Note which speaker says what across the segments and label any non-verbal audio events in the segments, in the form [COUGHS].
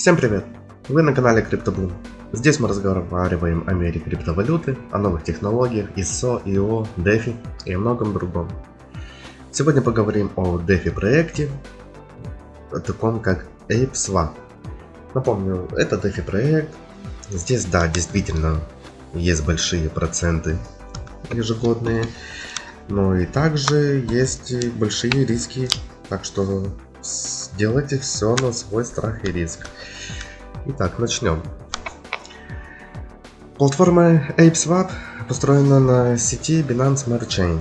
Speaker 1: Всем привет! Вы на канале CryptoBloom. Здесь мы разговариваем о мире криптовалюты, о новых технологиях, ISO, IO, DeFi и о многом другом. Сегодня поговорим о DeFi проекте, о таком как ApeSwap. Напомню, это DeFi проект. Здесь, да, действительно, есть большие проценты ежегодные, но и также есть большие риски, так что Сделайте все на свой страх и риск. Итак, начнем. Платформа ApeSwap построена на сети Binance Smart Chain.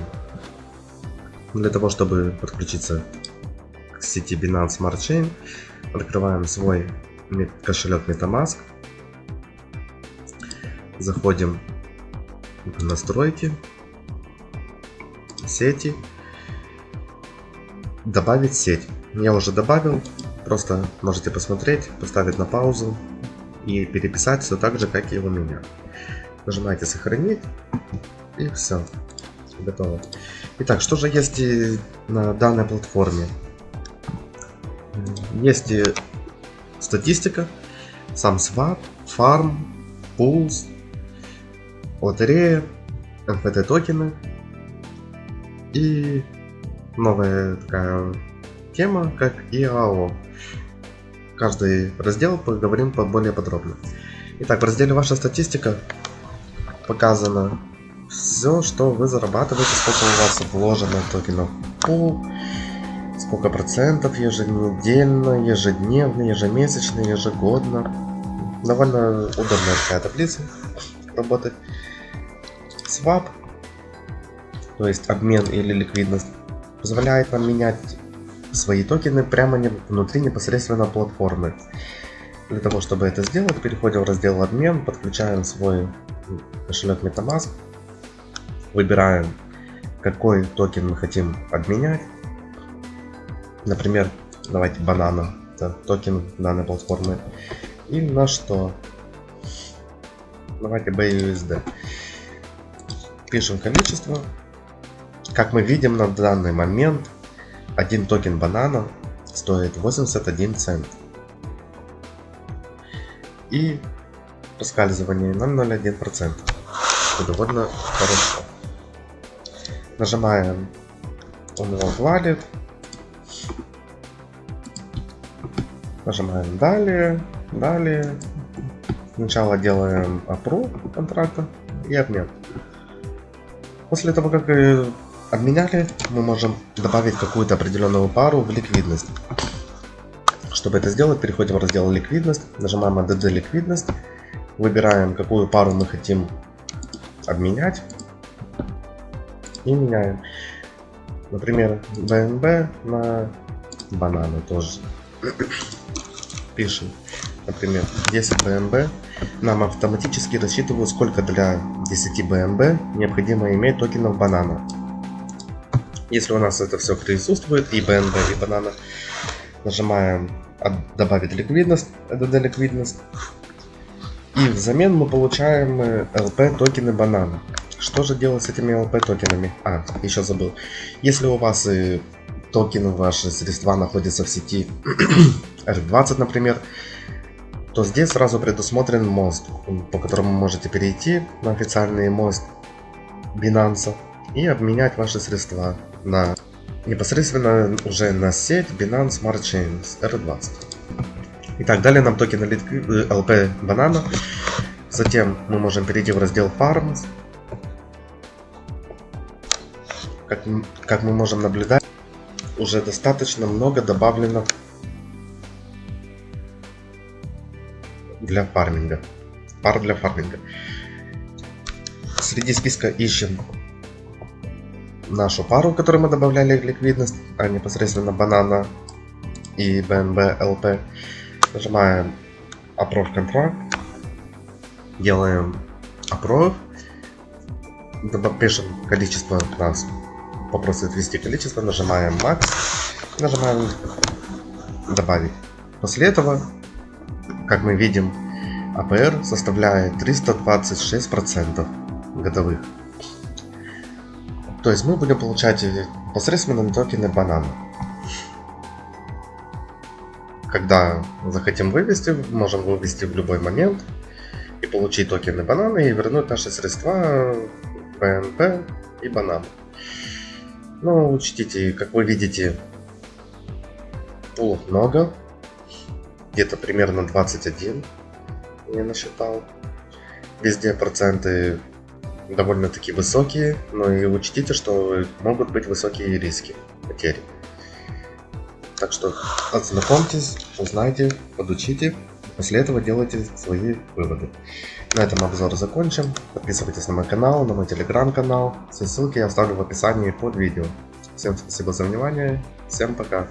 Speaker 1: Для того, чтобы подключиться к сети Binance Smart Chain, открываем свой кошелек MetaMask. Заходим в настройки, сети, добавить сеть. Я уже добавил, просто можете посмотреть, поставить на паузу и переписать все так же, как и у меня. Нажимаете сохранить и все, готово. Итак, что же есть на данной платформе? Есть и статистика, сам свап, фарм, пулс, лотерея, NFT токены и новая такая тема, как и АО. Каждый раздел поговорим более подробно. Итак, в разделе «Ваша статистика» показано все, что вы зарабатываете, сколько у вас вложено токенов пул, сколько процентов еженедельно, ежедневно, ежемесячно, ежегодно. Довольно удобная такая таблица работать. Swap, то есть обмен или ликвидность, позволяет нам менять свои токены прямо внутри непосредственно платформы. Для того, чтобы это сделать, переходим в раздел обмен, подключаем свой кошелек MetaMask, выбираем, какой токен мы хотим обменять. Например, давайте Banana, это токен данной платформы. И на что? Давайте BUSD. Пишем количество. Как мы видим на данный момент один токен Banana стоит 81 цент. И проскальзывание 0,01%. Это довольно хорошо. Нажимаем он его Wallet. Нажимаем далее, далее. Сначала делаем approve контракта и обмен. После того, как обменяли, мы можем добавить какую-то определенную пару в ликвидность. Чтобы это сделать, переходим в раздел ликвидность, нажимаем ADD ликвидность, выбираем какую пару мы хотим обменять и меняем. Например, BNB на бананы тоже. [COUGHS] Пишем, например, 10 BNB. Нам автоматически рассчитывают, сколько для 10 BNB необходимо иметь токенов банана. Если у нас это все присутствует, и BNB, и банана, нажимаем добавить ликвидность, DD ликвидность. И взамен мы получаем LP э, токены банана. Что же делать с этими LP токенами? А, еще забыл. Если у вас и токены, ваши средства находятся в сети [CLEARS THROAT] R20, например, то здесь сразу предусмотрен мост, по которому можете перейти на официальный мост Binance и обменять ваши средства на непосредственно уже на сеть Binance Smart Chains R20. Итак, далее нам токены LP банана. Затем мы можем перейти в раздел Farms. Как, как мы можем наблюдать, уже достаточно много добавлено для фарминга. Пар для фарминга. Среди списка ищем нашу пару, которую мы добавляли в ликвидность, а непосредственно банана и BNB LP. Нажимаем Approve Contract, делаем Approve, пишем количество нас, попросит ввести количество, нажимаем Max, нажимаем Добавить. После этого, как мы видим, APR составляет 326% годовых. То есть мы будем получать посредственно токены банана. когда захотим вывести, можем вывести в любой момент и получить токены бананы и вернуть наши средства БНП и банан. Но учтите, как вы видите, пулов много, где-то примерно 21 я насчитал. Везде проценты довольно-таки высокие, но и учтите, что могут быть высокие риски потери. Так что ознакомьтесь, узнайте, подучите, после этого делайте свои выводы. На этом обзор закончим. Подписывайтесь на мой канал, на мой телеграм-канал. Все ссылки я оставлю в описании под видео. Всем спасибо за внимание. Всем пока.